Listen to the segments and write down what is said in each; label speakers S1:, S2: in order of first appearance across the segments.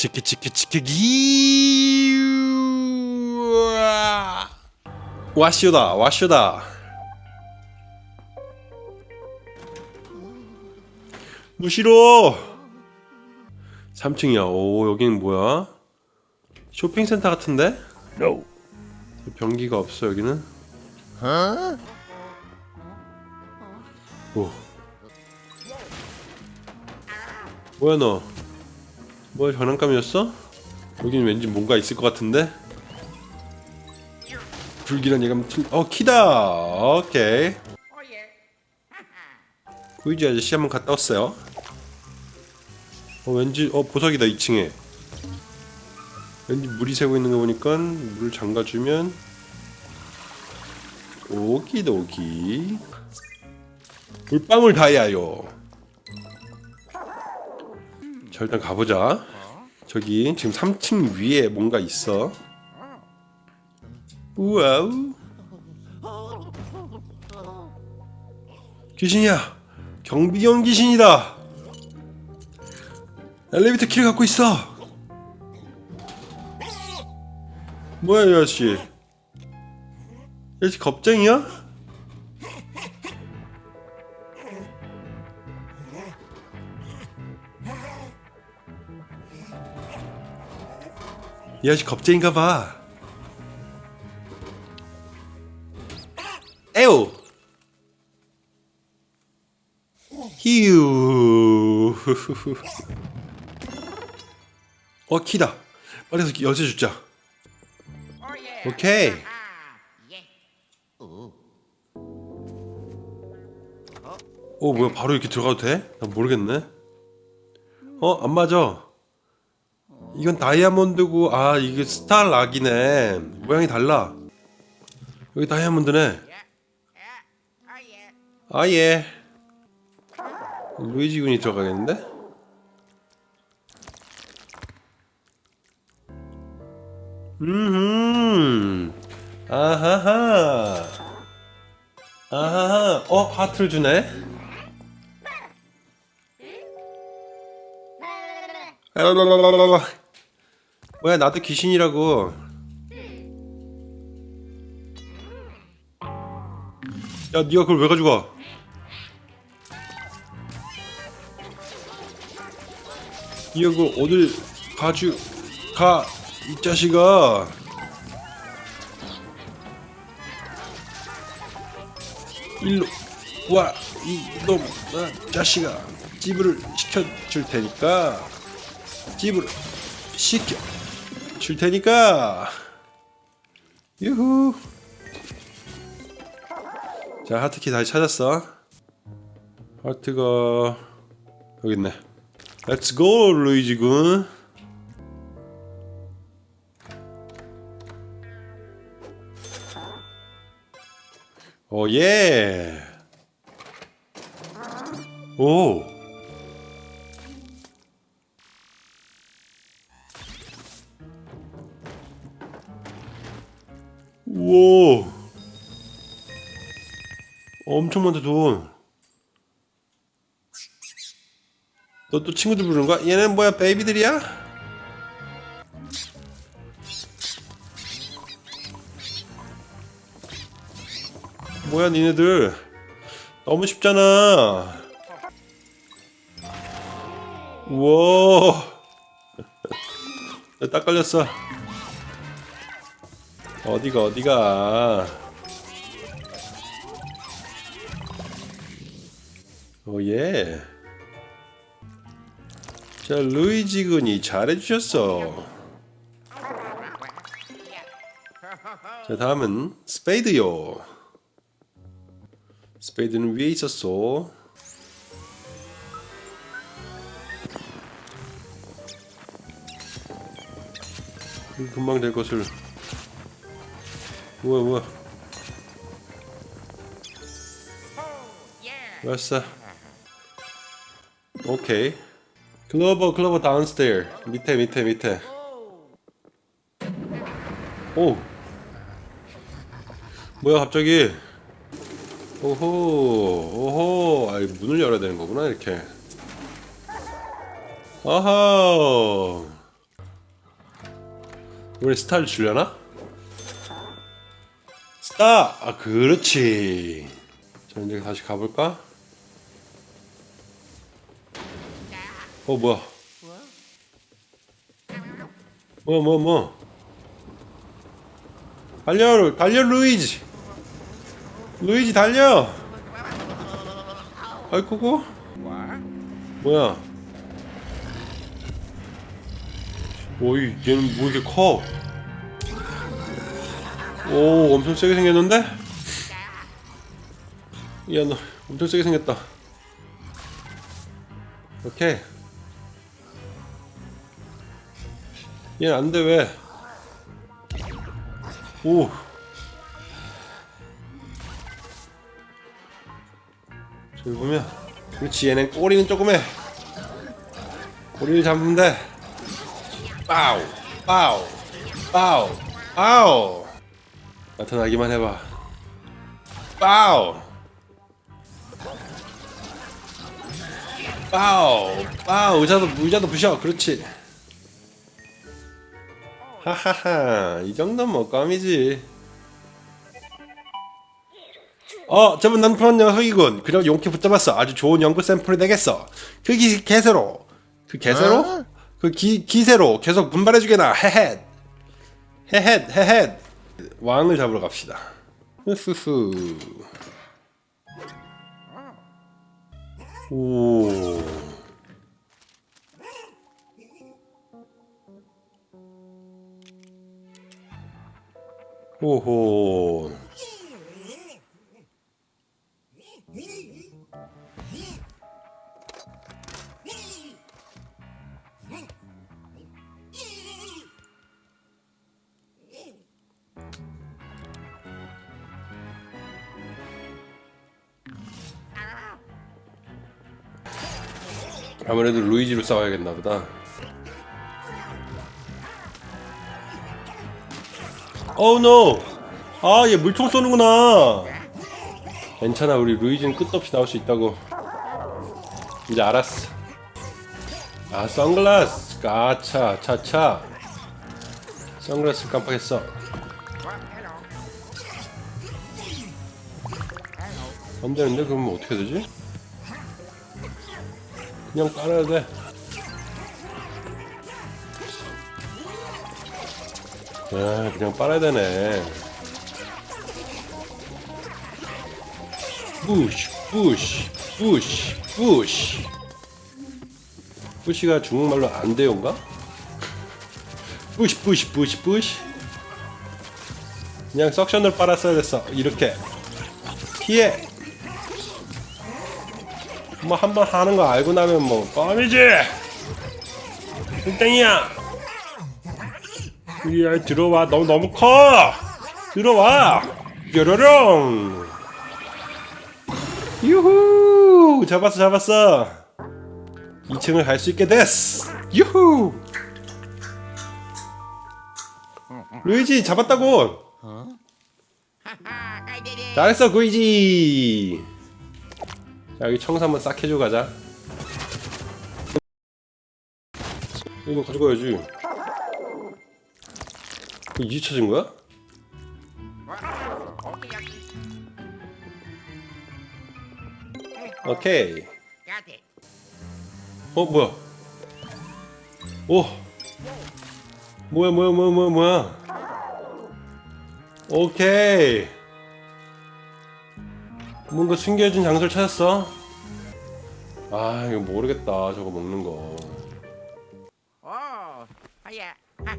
S1: 치키 치키 치키기 와쇼다 와쇼다. 무시로. 3층이야. 오 여기는 뭐야? 쇼핑센터 같은데?
S2: No.
S1: 변기가 없어 여기는? 오. 뭐야 너 뭐야 장난감이었어? 여기는 왠지 뭔가 있을 것 같은데? 불길한 예감 틀... 어 키다! 오케이. 구이지 아저씨 한번 갔다 왔어요. 어 왠지 어 보석이다 2층에. 왠지 물이 새고 있는 거 보니까 물을 잠가주면 오기도기. 물방울 다이아요 자 일단 가보자. 저기 지금 3층 위에 뭔가 있어. 우와우. 귀신이야 경비경 귀신이다. 엘리베이터 키를 갖고 있어. 뭐야 이 아저씨? 이 아저씨 겁쟁이야? 이 아저씨 겁쟁인가 봐. 에오. 히우 어 키다. 빨리 가서 열쇠 주자. 오케이. 오 뭐야? 바로 이렇게 들어가도 돼? 난 모르겠네. 어? 안 맞아 이건 다이아몬드고 아 이게 스타락이네. 모양이 달라. 여기 다이아몬드네. 아예. 루이지 군이 들어가겠는데? 음흠. 아하하. 아하하. 어 하트를 주네. 뭐야 나도 귀신이라고. 야 니가 그걸 왜 가져가? 니가 그걸 어딜 가져가 이 자식아. 일로 와 이놈 아, 자식아. 찌부를 시켜줄 테니까 찌부를 시켜 줄 테니까. 유후. 자 하트키 다시 찾았어. 하트가 여기 있네. 렛츠 고 루이지 군. 오예. 오 우와 엄청 많다 돈. 너 또 친구들 부르는 거야? 얘는 뭐야 베이비들이야? 뭐야 니네들 너무 쉽잖아 우와 딱 걸렸어 어디가 어디가? 오예. 자 루이지 군이 잘해주셨어. 자 다음은 스페이드요. 스페이드는 위에 있었어. 금방 될 것을 뭐야 뭐야? 왔어. 오케이. 클로버 클로버 다운스테어. 밑에 밑에 밑에. 오. 뭐야 갑자기? 오호 오호. 아이 문을 열어야 되는 거구나 이렇게. 아하 우리 스타를 주려나? 스타! 아 그렇지 자 이제 다시 가볼까? 어 뭐야 뭐야 뭐야 뭐 달려 달려 루이지 루이지 달려 아이쿠고 뭐야 오이 얘는 뭐 이렇게 커? 오 엄청 세게 생겼는데? 야 너 엄청 세게 생겼다. 오케이 얘는 안돼 왜? 오. 저기 보면 그렇지 얘는 꼬리는 조금 해. 꼬리를 돼 빠우 빠우 빠우 빠우 나타나기만 해봐. 빠우. 빠우. 빠우 의자도 의자도 부셔. 그렇지. 하하하. 이 정도면 뭐 껌이지. 어 저분 난편 녀석이군. 그럼 용케 붙잡았어. 아주 좋은 연구 샘플이 되겠어. 그 기, 개세로. 그 개세로? 그 기, 기세로. 계속 분발해주게나. 헤헷 헤헷 헤헷 왕을 잡으러 갑시다. 흐흐흐. 오. 오호 아무래도 루이지로 싸워야겠나 보다. 어우 노! 아얘 물총 쏘는구나. 괜찮아 우리 루이지는 끝도 없이 나올 수 있다고. 이제 알았어. 아 선글라스! 까차 차차. 선글라스 깜빡했어. 안 되는데? 그러면 어떻게 되지? 그냥 깔아야 돼 야, 그냥 빨아야 되네. 부시, 부시, 부시, 부시. 부시가 중국말로 안 돼요인가? 부시, 부시, 부시, 부시. 그냥 석션을 빨았어야 됐어. 이렇게. 피해. 뭐 한 번 하는 거 알고 나면 뭐 껌이지. 땡땡이야. 야 들어와. 너무 너무 커. 들어와. 뾰로롱 유후. 잡았어 잡았어. 2층을 갈 수 있게 됐어 유후. 루이지 잡았다고. 잘했어 루이지. 자 여기 청소 한번 싹 해주고 가자 이거 가져가야지 이제 찾은 거야? 오케이. 어 뭐야? 오. 뭐야 뭐야 뭐야 뭐야? 오케이. 뭔가 숨겨진 장소를 찾았어. 아 이거 모르겠다 저거 먹는 거.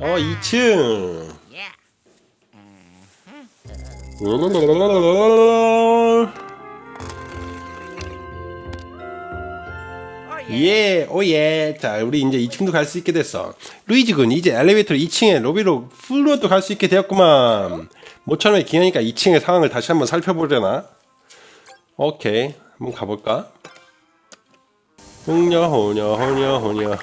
S1: 어 2층.
S2: Yeah.
S1: 예, 오예. 자, 우리 이제 2층도 갈 수 있게 됐어. 루이지 군, 이제 엘리베이터로 2층에 로비로 풀로도 갈 수 있게 되었구만. 모처럼에 기하니까 2층의 상황을 다시 한번 살펴보려나? 오케이, 한번 가볼까? 홍녀, 호녀, 호녀, 호녀.